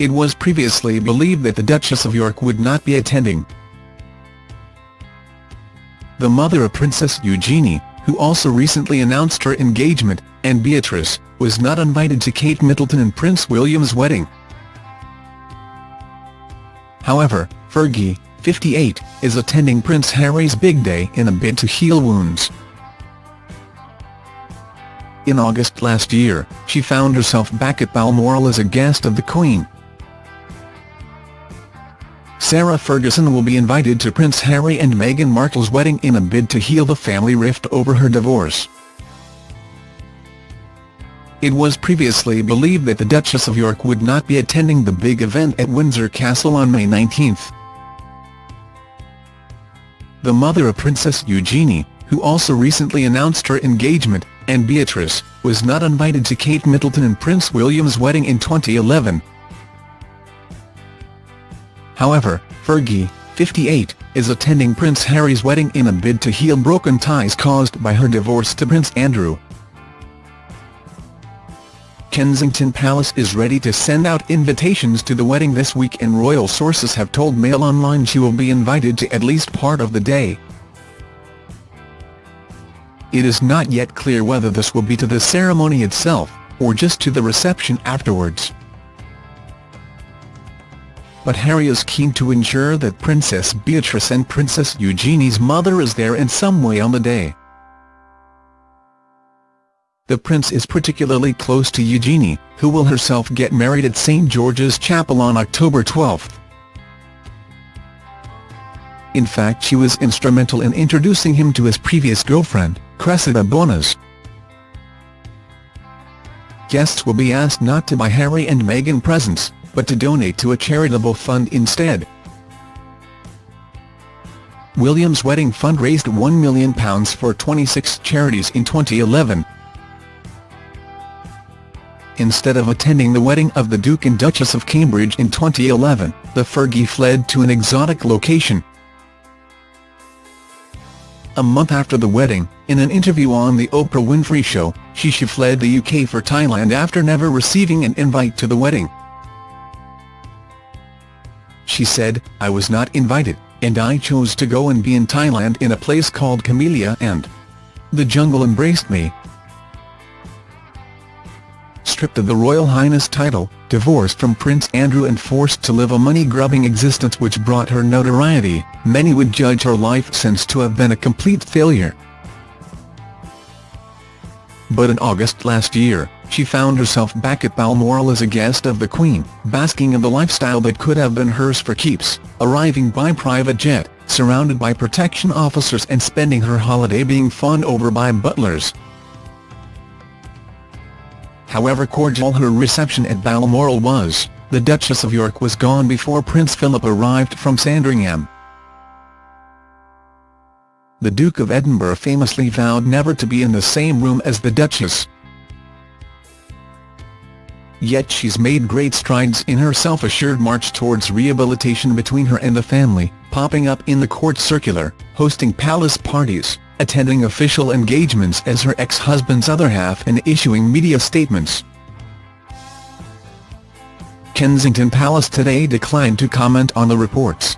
it was previously believed that the Duchess of York would not be attending. The mother of Princess Eugenie, who also recently announced her engagement, and Beatrice, was not invited to Kate Middleton and Prince William's wedding. However, Fergie, 58, is attending Prince Harry's big day in a bid to heal wounds. In August last year, she found herself back at Balmoral as a guest of the Queen. Sarah Ferguson will be invited to Prince Harry and Meghan Markle's wedding in a bid to heal the family rift over her divorce. It was previously believed that the Duchess of York would not be attending the big event at Windsor Castle on May 19. The mother of Princess Eugenie, who also recently announced her engagement, and Beatrice, was not invited to Kate Middleton and Prince William's wedding in 2011. However, Fergie, 58, is attending Prince Harry's wedding in a bid to heal broken ties caused by her divorce to Prince Andrew. Kensington Palace is ready to send out invitations to the wedding this week and royal sources have told Mail Online she will be invited to at least part of the day. It is not yet clear whether this will be to the ceremony itself, or just to the reception afterwards. But Harry is keen to ensure that Princess Beatrice and Princess Eugenie's mother is there in some way on the day. The prince is particularly close to Eugenie, who will herself get married at St George's Chapel on October 12. In fact she was instrumental in introducing him to his previous girlfriend, Cressida Bonas. Guests will be asked not to buy Harry and Meghan presents, but to donate to a charitable fund instead. William's wedding fund raised £1 million for 26 charities in 2011. Instead of attending the wedding of the Duke and Duchess of Cambridge in 2011, the Fergie fled to an exotic location. A month after the wedding, in an interview on The Oprah Winfrey Show, she, she fled the UK for Thailand after never receiving an invite to the wedding. She said, I was not invited, and I chose to go and be in Thailand in a place called Kamalaya and the jungle embraced me, stripped of the Royal Highness title, divorced from Prince Andrew and forced to live a money-grubbing existence which brought her notoriety, many would judge her life since to have been a complete failure. But in August last year, she found herself back at Balmoral as a guest of the Queen, basking in the lifestyle that could have been hers for keeps, arriving by private jet, surrounded by protection officers and spending her holiday being fawned over by butlers, However cordial her reception at Balmoral was, the Duchess of York was gone before Prince Philip arrived from Sandringham. The Duke of Edinburgh famously vowed never to be in the same room as the Duchess. Yet she's made great strides in her self-assured march towards rehabilitation between her and the family, popping up in the court circular, hosting palace parties, attending official engagements as her ex-husband's other half and issuing media statements. Kensington Palace today declined to comment on the reports.